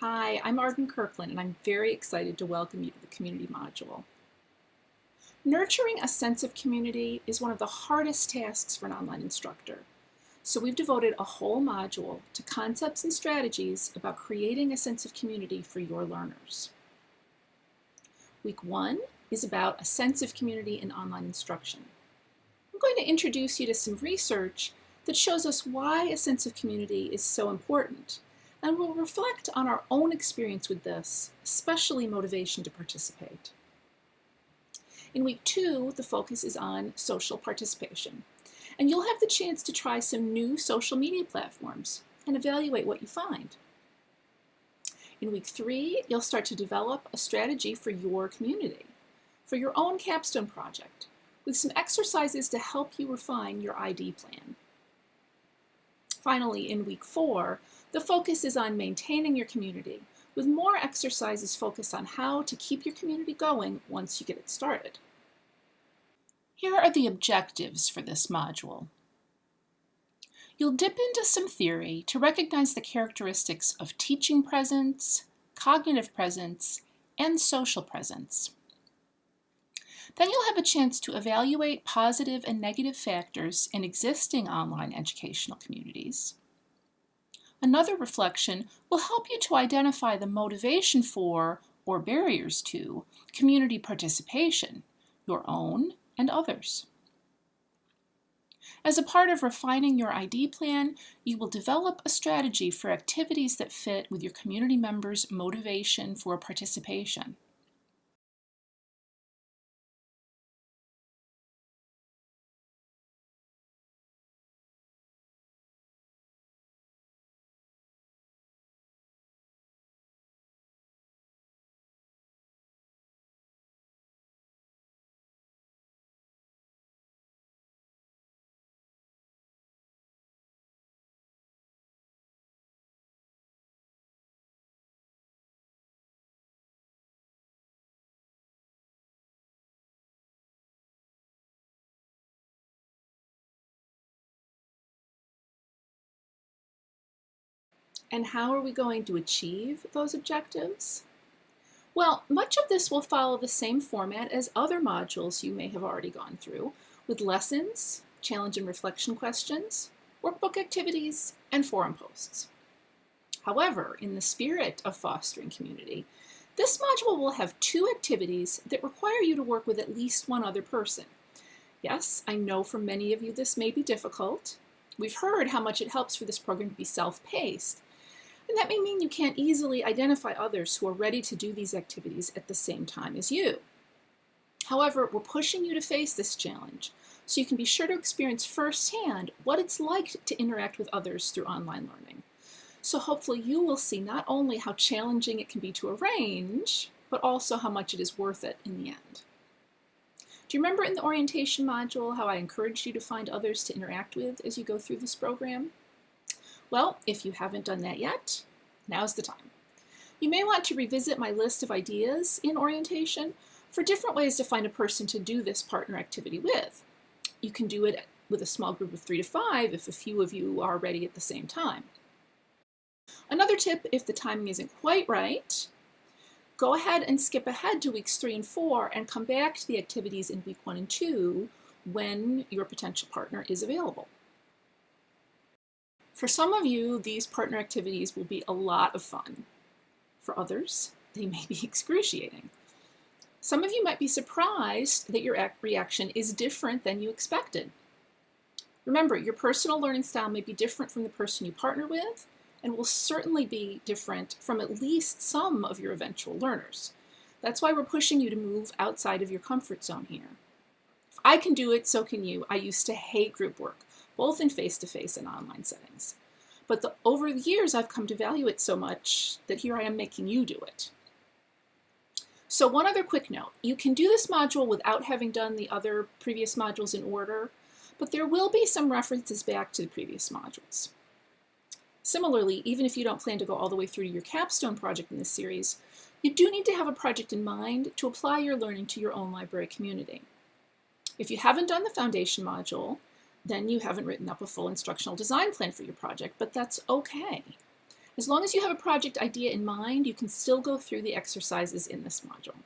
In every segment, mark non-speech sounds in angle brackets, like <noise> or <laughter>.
Hi, I'm Arden Kirkland, and I'm very excited to welcome you to the community module. Nurturing a sense of community is one of the hardest tasks for an online instructor. So we've devoted a whole module to concepts and strategies about creating a sense of community for your learners. Week one is about a sense of community in online instruction. I'm going to introduce you to some research that shows us why a sense of community is so important and we'll reflect on our own experience with this, especially motivation to participate. In week two, the focus is on social participation, and you'll have the chance to try some new social media platforms and evaluate what you find. In week three, you'll start to develop a strategy for your community, for your own capstone project, with some exercises to help you refine your ID plan. Finally, in week four, the focus is on maintaining your community, with more exercises focused on how to keep your community going once you get it started. Here are the objectives for this module. You'll dip into some theory to recognize the characteristics of teaching presence, cognitive presence, and social presence. Then you'll have a chance to evaluate positive and negative factors in existing online educational communities. Another reflection will help you to identify the motivation for, or barriers to, community participation, your own and others. As a part of refining your ID plan, you will develop a strategy for activities that fit with your community members' motivation for participation. And how are we going to achieve those objectives? Well, much of this will follow the same format as other modules you may have already gone through, with lessons, challenge and reflection questions, workbook activities, and forum posts. However, in the spirit of fostering community, this module will have two activities that require you to work with at least one other person. Yes, I know for many of you this may be difficult. We've heard how much it helps for this program to be self-paced, and that may mean you can't easily identify others who are ready to do these activities at the same time as you. However, we're pushing you to face this challenge so you can be sure to experience firsthand what it's like to interact with others through online learning. So hopefully you will see not only how challenging it can be to arrange, but also how much it is worth it in the end. Do you remember in the orientation module how I encouraged you to find others to interact with as you go through this program? Well, if you haven't done that yet, now's the time. You may want to revisit my list of ideas in orientation for different ways to find a person to do this partner activity with. You can do it with a small group of three to five if a few of you are ready at the same time. Another tip, if the timing isn't quite right, go ahead and skip ahead to weeks three and four and come back to the activities in week one and two when your potential partner is available. For some of you, these partner activities will be a lot of fun. For others, they may be <laughs> excruciating. Some of you might be surprised that your reaction is different than you expected. Remember, your personal learning style may be different from the person you partner with, and will certainly be different from at least some of your eventual learners. That's why we're pushing you to move outside of your comfort zone here. If I can do it, so can you. I used to hate group work both in face-to-face -face and online settings. But the, over the years, I've come to value it so much that here I am making you do it. So one other quick note, you can do this module without having done the other previous modules in order, but there will be some references back to the previous modules. Similarly, even if you don't plan to go all the way through to your capstone project in this series, you do need to have a project in mind to apply your learning to your own library community. If you haven't done the foundation module, then you haven't written up a full instructional design plan for your project, but that's okay. As long as you have a project idea in mind, you can still go through the exercises in this module.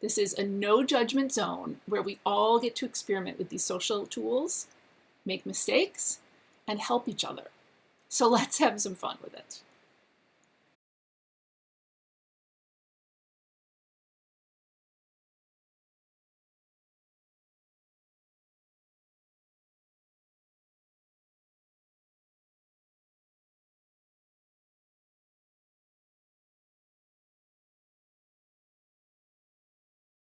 This is a no judgment zone where we all get to experiment with these social tools, make mistakes, and help each other. So <laughs> let's have some fun with it.